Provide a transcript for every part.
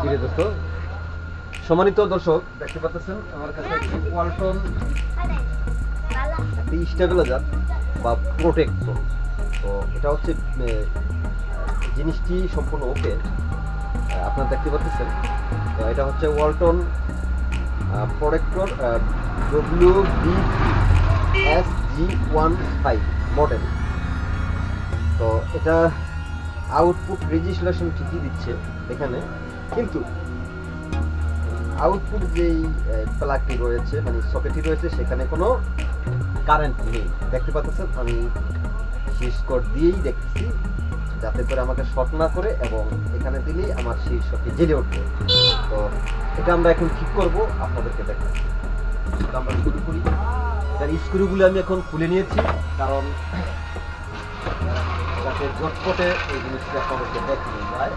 ফিরে সম্মানিত দর্শক, দেখতে পাচ্ছেন আমার কাছে ওয়ালটন একটি স্টেবিলাইজার বা প্রোটেক্টর তো এটা হচ্ছে জিনিসটি সম্পূর্ণ ওকে। আপনারা দেখতে পাচ্ছেন, তো এটা হচ্ছে Walton protector W B S G one five model তো এটা আউটপুট রেজিস্ট্রেশন ঠিকই দিচ্ছে এখানে। কিন্তু আউটপুট যেই প্লাগটি রয়েছে মানে সকেটটি রয়েছে, সেখানে কোনো কারেন্ট নেই। দেখতে পাচ্ছেন, আমি কোড দিয়েই দেখতেছি, যাতে করে আমাকে শর্ট না করে এবং এখানে দিলেই আমার সেই জেলে উঠবে। তো এটা আমরা এখন ঠিক করব, আপনাদেরকে তো আমরা শুরু করি। এটার স্ক্রুগুলো আমি এখন খুলে নিয়েছি, কারণ যাতে ঝটপটে এই জিনিসটা আপনাদেরকে দেখানো যায়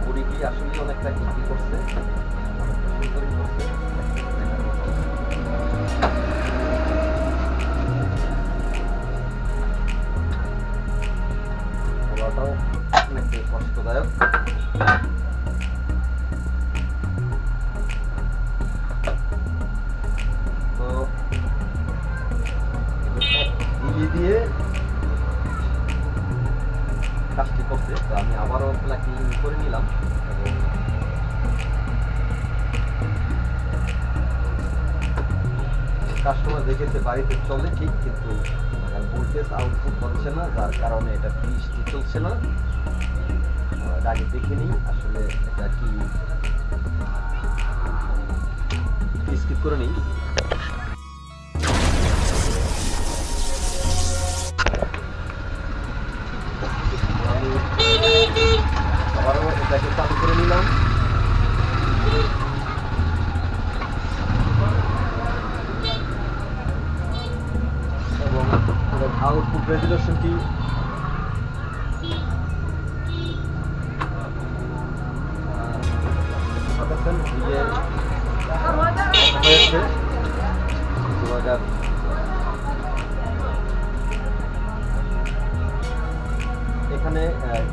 এবং এই যে বড়িটি আসলে অনেকটা কি করছে অনেকটা সুন্দরই করছে দেখার মতো। খোলাটাও অনেক কষ্টদায়ক করে নিলাম? এবং কাস্টমার দেখেছে, বাড়িতে চলে ঠিক, কিন্তু ভোল্টেজ আউটপুট হচ্ছে না, যার কারণে এটা বৃষ্টি চলছে না। আগে দেখে নিই, আসলে এটা কি করে নিই। আবারও এটাকে চালু করে নিলাম এবং আউটপুট রেজুলেশনটি পাচ্ছেন যে হয়েছে দু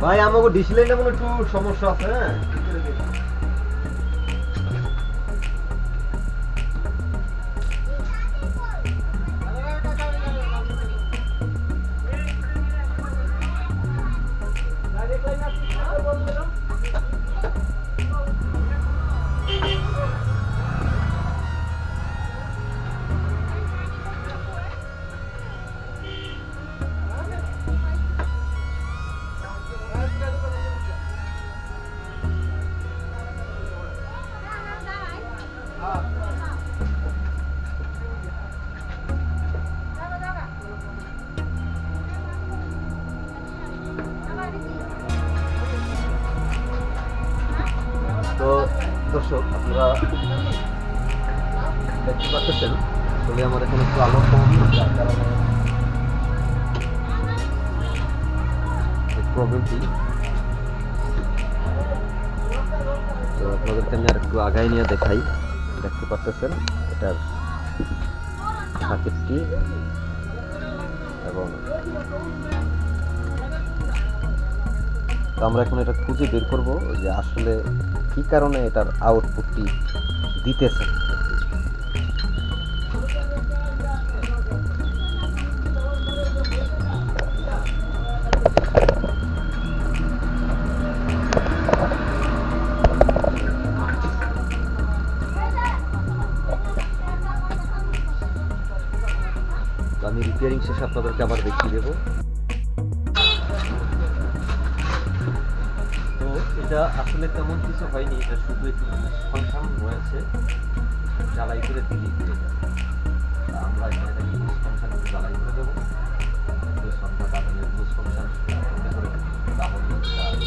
ভাই। আমাকে ডিসলাইনটা মনে একটু সমস্যা আছে হ্যাঁ? দেখতে পাচ্ছেন আসলে আমার এখানে একটু আলো কম যার কারণে প্রবলেমটি তো আপনাদেরকে আমি আর একটু আগায় নিয়ে দেখাই, দেখতে পাচ্ছেন, এটার সার্কিটটি এবং আমরা এখন এটা খুঁজে বের করব, যে আসলে কি কারণে এটার আউটপুটটি দিতেছে? আমি রিপেয়ারিং শেষে আপনাদেরকে আবার দেখিয়ে দেবো। এটা আসলে তেমন কিছু হয়নি, এটা শুধু একটু ফাংশন রয়েছে। জ্বালাই করে দিলি আমরা এখানে বুস ফাংশন জ্বালাই করে দেবো। বাদামের বুস ফাংশন করে তাহলে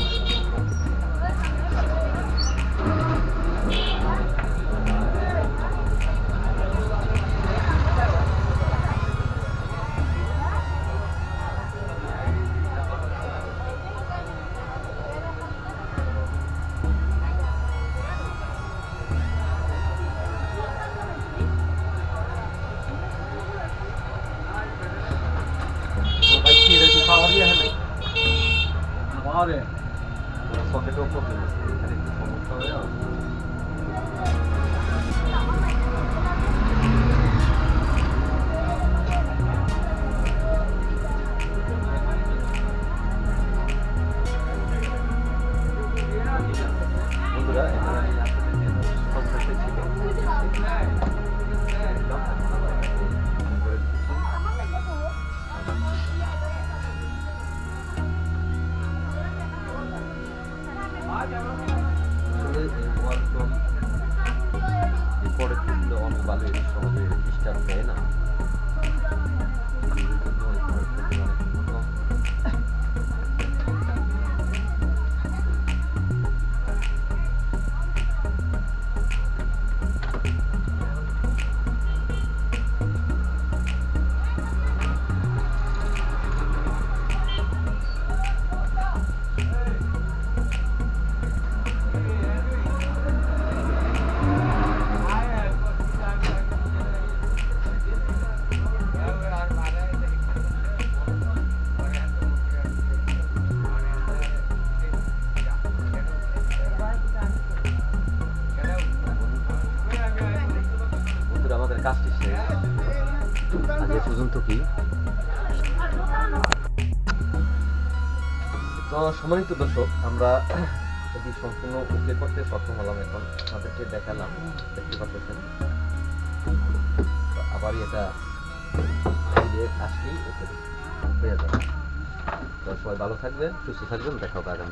কাজটি পর্যন্ত কি? তো সম্মানিত দর্শক, আমরা এটি সম্পূর্ণ ওকে করতে সক্ষম হলাম এখন। আপনাদেরকে দেখালাম, দেখতে পাচ্ছেন। তো আবারই এটা আসলেই ওকে যাবে। তো সবাই ভালো থাকবেন, সুস্থ থাকবেন, দেখা হবে আগামী